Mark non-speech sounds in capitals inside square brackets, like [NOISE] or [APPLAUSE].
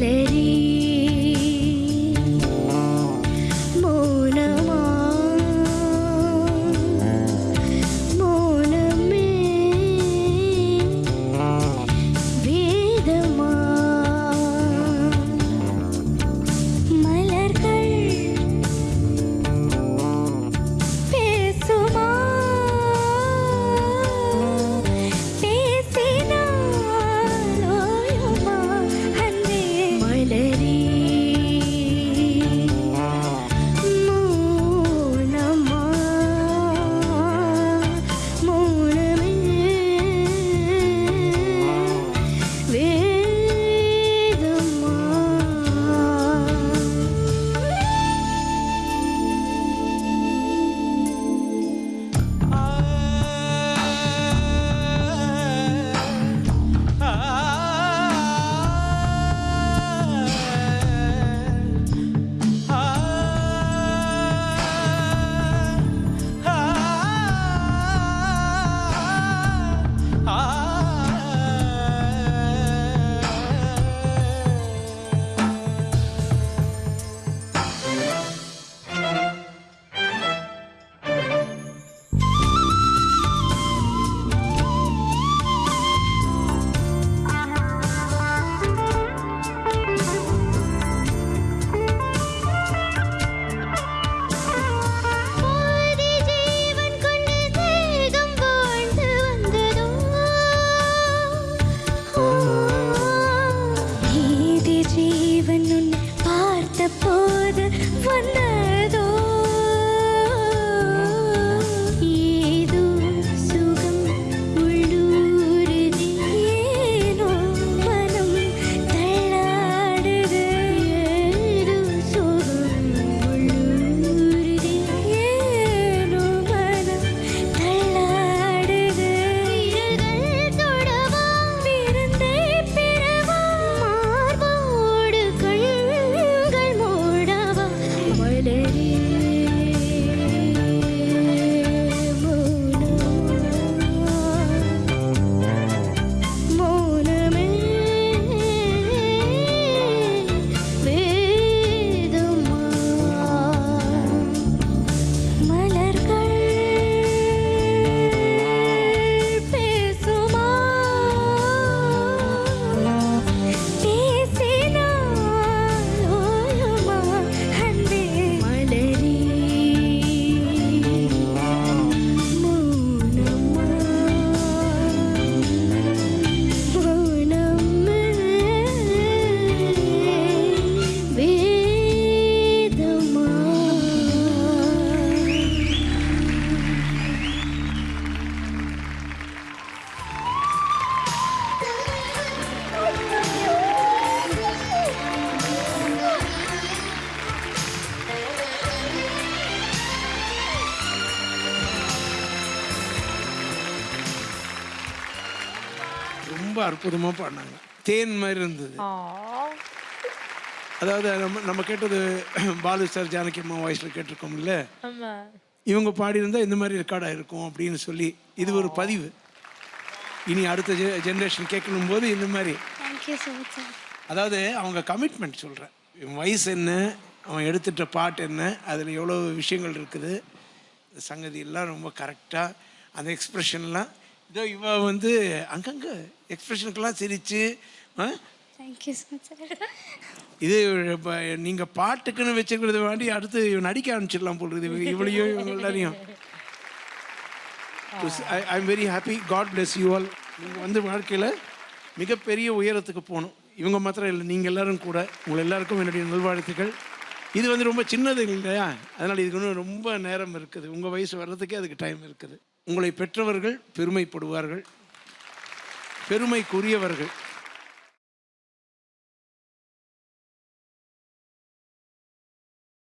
Lady. ரொம்ப அற்புதமாக பாடினாங்க. தேன் மாதிரி இருந்தது. அதாவது நம்ம நம்ம கேட்டது [CLEARS THROAT] பாலு சார் ஜானகி அம்மா வாய்ஸில் கேட்டிருக்கோம்ல. இவங்க பாடியிருந்தா இந்த மாதிரி ரெக்கார்டாக இருக்கும் அப்படின்னு சொல்லி இது ஒரு பதிவு. இனி அடுத்த ஜென்ரேஷன் கேட்கணும் போது இந்த மாதிரி. அதாவது அவங்க கமிட்மெண்ட் சொல்கிறேன் இவன் வயசு என்ன அவன் எடுத்துட்ட பாட்டு என்ன அதில் எவ்வளோ விஷயங்கள் இருக்குது. சங்கதி எல்லாம் ரொம்ப கரெக்டாக அந்த எக்ஸ்ப்ரெஷன்லாம் இதோ இவ வந்து அங்கங்கே எக்ஸ்ப்ரெஷனுக்கெல்லாம் சிரித்து தேங்க்யூ இது நீங்கள் பாட்டுக்குன்னு வச்சுக்கிறது வேண்டி அடுத்து இவன் நடிக்க ஆரம்பிச்சிடலாம் இருக்குது. இவளையும் இவங்க எல்லாரையும் I am very happy God bless you all நீங்கள் வந்து வாழ்க்கையில் மிகப்பெரிய உயரத்துக்கு போகணும். இவங்க மாத்திரம் இல்லை நீங்கள் எல்லாரும் கூட உங்களை எல்லாருக்கும் என்னுடைய நல்வாழ்த்துக்கள். இது வந்து ரொம்ப சின்னது இல்லையா? அதனால் இதுக்கு இன்னும் ரொம்ப நேரம் இருக்குது. உங்கள் வயசு வர்றதுக்கே அதுக்கு டைம் இருக்குது. உங்களை பெற்றவர்கள் பெருமைப்படுவார்கள். பெருமைக்குரியவர்கள்.